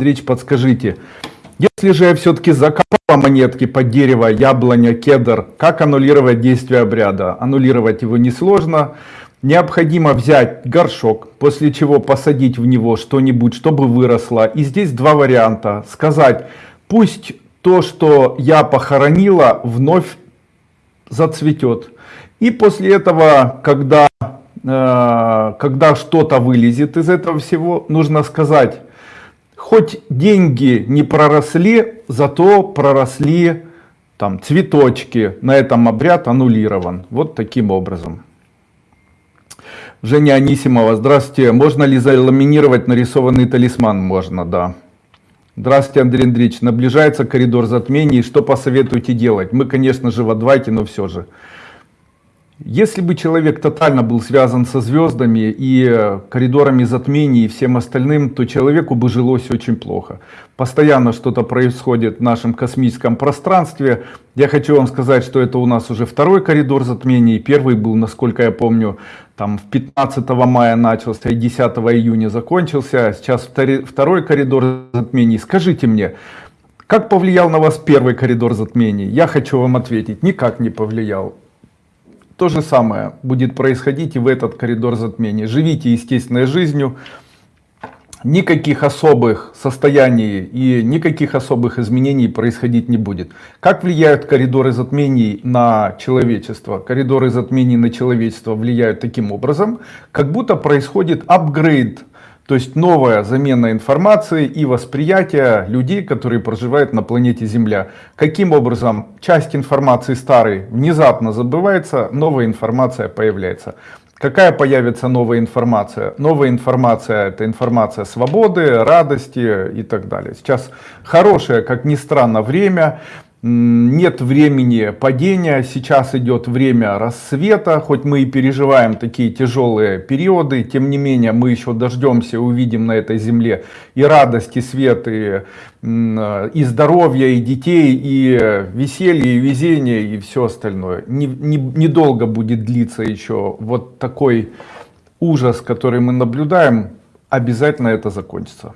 Речь, подскажите, если же я все-таки закопала монетки под дерево, яблоня, кедр, как аннулировать действие обряда? Аннулировать его несложно. Необходимо взять горшок, после чего посадить в него что-нибудь, чтобы выросло. И здесь два варианта. Сказать, пусть то, что я похоронила, вновь зацветет. И после этого, когда, э, когда что-то вылезет из этого всего, нужно сказать, хоть деньги не проросли, зато проросли там цветочки. На этом обряд аннулирован. Вот таким образом. Женя Анисимова, здравствуйте. Можно ли заламинировать нарисованный талисман? Можно, да. Здравствуйте, Андрей Андреевич. Наближается коридор затмений. Что посоветуете делать? Мы, конечно же, в адвайте, но все же. Если бы человек тотально был связан со звездами и э, коридорами затмений и всем остальным, то человеку бы жилось очень плохо. Постоянно что-то происходит в нашем космическом пространстве. Я хочу вам сказать, что это у нас уже второй коридор затмений. Первый был, насколько я помню, там в 15 мая начался и 10 июня закончился. Сейчас второй коридор затмений. Скажите мне, как повлиял на вас первый коридор затмений? Я хочу вам ответить, никак не повлиял. То же самое будет происходить и в этот коридор затмений. Живите естественной жизнью, никаких особых состояний и никаких особых изменений происходить не будет. Как влияют коридоры затмений на человечество? Коридоры затмений на человечество влияют таким образом, как будто происходит апгрейд то есть новая замена информации и восприятия людей, которые проживают на планете Земля. Каким образом часть информации старой внезапно забывается, новая информация появляется. Какая появится новая информация? Новая информация это информация свободы, радости и так далее. Сейчас хорошее, как ни странно, время нет времени падения, сейчас идет время рассвета, хоть мы и переживаем такие тяжелые периоды, тем не менее мы еще дождемся, увидим на этой земле и радость, и свет, и, и здоровье, и детей, и веселье, и везение, и все остальное. Недолго не, не будет длиться еще вот такой ужас, который мы наблюдаем, обязательно это закончится.